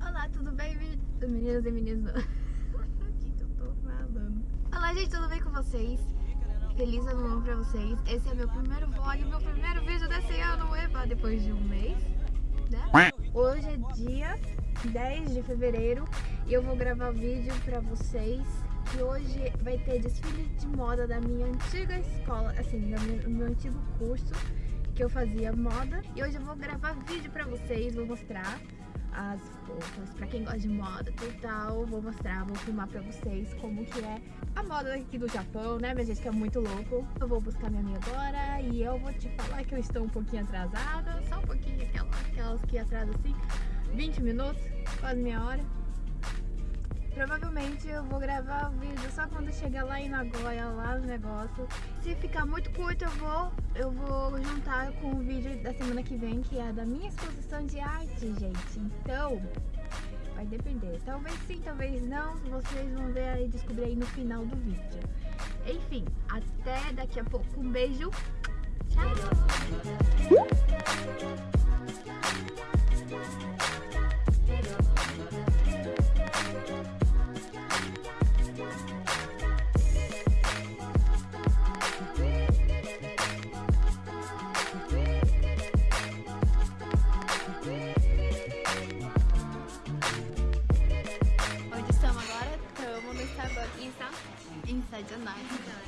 Olá, tudo bem, meninas e meninos? O que, eu tô falando? Olá, gente, tudo bem com vocês? Feliz ano novo pra vocês. Esse é meu primeiro vlog, meu primeiro vídeo desse ano, eba, depois de um mês, né? Hoje é dia 10 de fevereiro e eu vou gravar vídeo pra vocês que hoje vai ter desfile de moda da minha antiga escola, assim, do meu antigo curso que eu fazia moda. E hoje eu vou gravar vídeo pra vocês, vou mostrar as roupas, pra quem gosta de moda e tal, vou mostrar, vou filmar pra vocês como que é a moda aqui do Japão, né, minha gente, que é muito louco. Eu vou buscar minha amiga agora e eu vou te falar que eu estou um pouquinho atrasada, só um pouquinho, aquelas, aquelas que atrasam assim, 20 minutos, quase meia hora. Provavelmente eu vou gravar o vídeo só quando chegar lá em Nagoya, lá no negócio. Se ficar muito curto, eu vou, eu vou juntar com o vídeo da semana que vem, que é da minha exposição de arte, gente. Então, vai depender. Talvez sim, talvez não. Vocês vão ver aí, descobrir aí no final do vídeo. Enfim, até daqui a pouco. Um beijo. Tchau!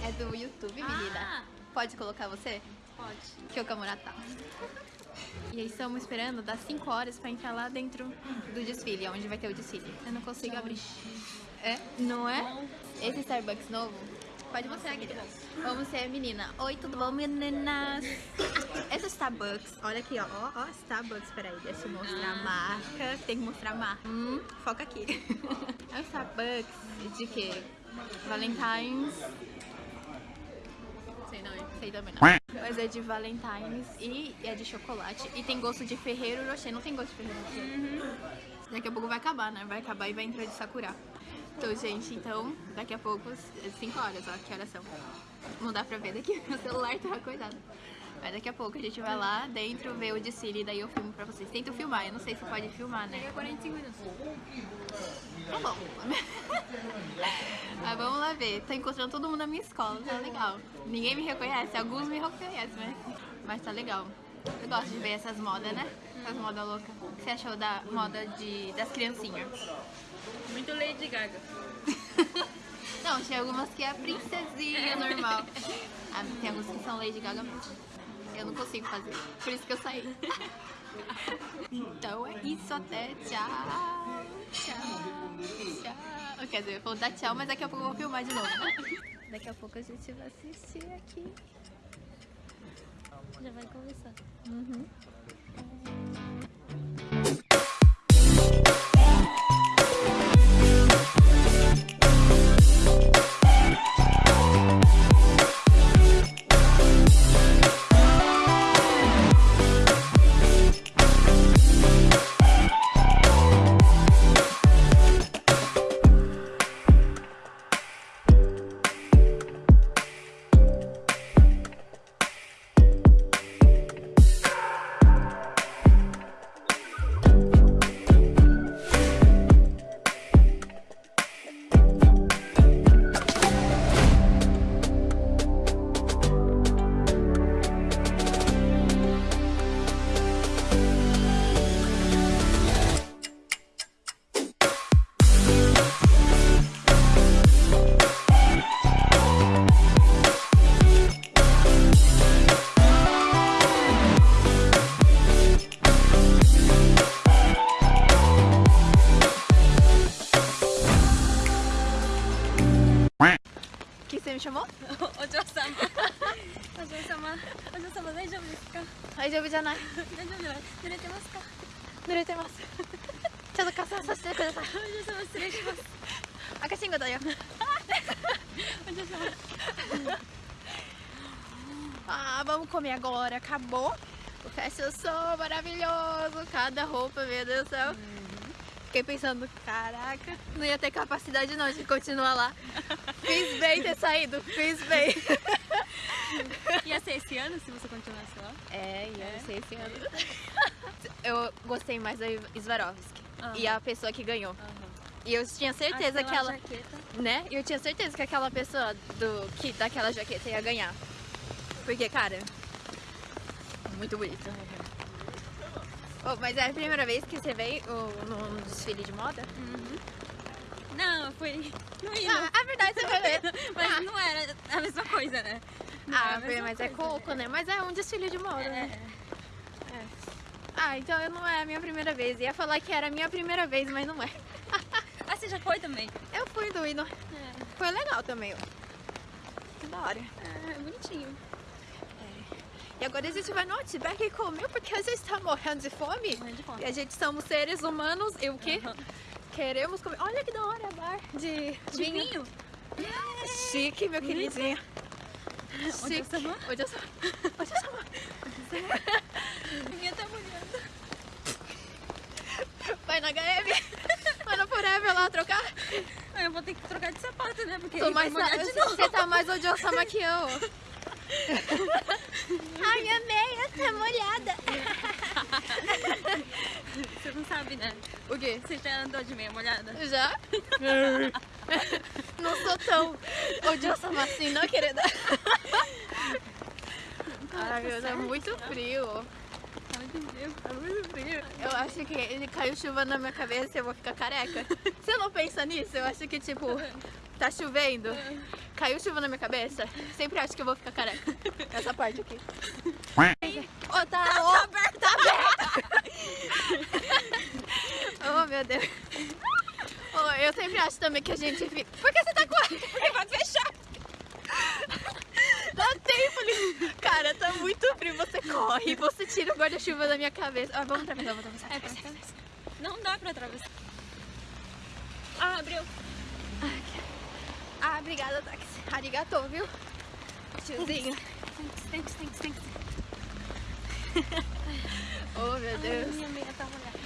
É do YouTube, menina. Pode colocar você? Pode. Que o Kamura tá. E aí estamos esperando das 5 horas pra entrar lá dentro do desfile, onde vai ter o desfile. Eu não consigo abrir. É? Não é? Esse Starbucks novo? Pode mostrar, querida. Vamos ser menina. Oi, tudo bom, meninas? Esse Starbucks, olha aqui, ó. Ó, ó Starbucks, peraí, deixa eu mostrar a marca. Tem que mostrar a marca. Hum, foca aqui. É um Starbucks de quê? Valentine's. Sei não, sei também não. Mas é de Valentine's e é de chocolate. E tem gosto de Ferreiro Rocher. Não tem gosto de Ferreiro Rocher? Daqui a pouco vai acabar, né? Vai acabar e vai entrar de Sakura. Então, gente, então, daqui a pouco, 5 horas, ó, que horas são. Não dá pra ver daqui, meu celular tá coisado. Mas daqui a pouco a gente vai lá dentro ver o desfile e daí eu filmo pra vocês. Tento filmar, eu não sei se pode filmar, né? 45 minutos. Tá bom. Mas ver. Tô encontrando todo mundo na minha escola, tá legal. Ninguém me reconhece, alguns me reconhecem, né? Mas tá legal. Eu gosto de ver essas modas, né? Essas modas loucas. O que você achou da moda de, das criancinhas? Muito Lady Gaga. Não, tem algumas que é princesinha normal. Ah, tem algumas que são Lady Gaga mesmo. Eu não consigo fazer. Por isso que eu saí. Então é isso, até tchau. Tchau. Tchau. Quer dizer, eu vou dar tchau, mas daqui a pouco eu vou filmar de novo. né? Daqui a pouco a gente vai assistir aqui. Já vai começar. Uhum. お嬢様。お嬢,大丈夫ですか？大丈夫じゃない？大丈夫じゃない？濡れてますか？濡れてます。ちょっと傘させてください。お嬢様失礼します。赤信号だよ。お嬢様。ああ、vamos comer agora. Acabou. O festa é só maravilhoso. Fiquei pensando, caraca, não ia ter capacidade não de continuar lá. Fiz bem ter saído, fiz bem. Ia ser esse ano se você continuasse lá? É, e É? sei esse ano. Eu gostei mais da Swarovski. Aham. E a pessoa que ganhou. Aham. E eu tinha certeza Aquela que ela. jaqueta. Né? Eu tinha certeza que aquela pessoa do que daquela jaqueta ia ganhar. Porque, cara, muito bonito. Oh, mas é a primeira vez que você veio oh, num desfile de moda? Uhum. Não, foi no hino. Ah, a verdade você vai ver. Mas Ah. não era a mesma coisa, né? Não Ah, mas é coisa. coco, né? Mas é um desfile de moda, né? É. Ah, então não é a minha primeira vez. Ia falar que era a minha primeira vez, mas não é. Ah, você já foi também? Eu fui do hino. É, Foi legal também, ó. Que da hora. é bonitinho. E agora a gente vai no Outback e comer porque a gente tá morrendo de fome. Morrendo de fome. E a gente somos seres humanos e o quê? Aham. Queremos comer. Olha que da hora, bar de, De vinho? Chique, meu queridinho. Onde eu Chique. sou? Onde eu sou? Onde eu sou? Ninguém tá molhando. Vai na HM. Vai no Forever lá trocar. Ah, Eu vou ter que trocar de sapato, né? Porque Tô mais novo. Você tá mais odiosa que eu. Ai, minha meia tá molhada. Você não sabe, né? O quê? Você já andou de meia molhada? Já? Não sou tão odiosa assim, não, querida? Ai, meu, tá muito frio. Tá muito frio. Tá muito frio. Eu acho que ele caiu chuva na minha cabeça e eu vou ficar careca. Você não pensa nisso? Eu acho que, tipo, tá chovendo, caiu chuva na minha cabeça, sempre acho que eu vou ficar careca. Essa parte aqui. Ô, tá, ó, aberto, tá aberto. oh, meu Deus. Oh, eu sempre acho também que a gente. Por que você tá com... Porque pode fechar. Dá tempo, ali. Cara, tá muito frio. Você corre, você tira o guarda-chuva da minha cabeça. Ah, vamos atravessar, vamos atravessar. É, atravessar. Não dá pra atravessar. Ah, abriu. Ah, obrigada, táxi. Arigatou, viu? Tiozinho. Thanks, thanks, thanks, thanks. Oh, meu Ai, Deus. minha meia tá molhada.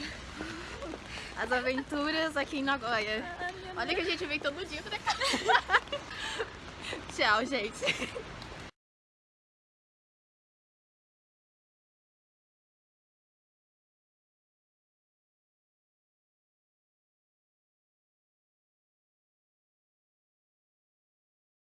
As aventuras aqui em Nagoya. Minha Olha que a gente vem todo dia pra cá. Tchau, gente.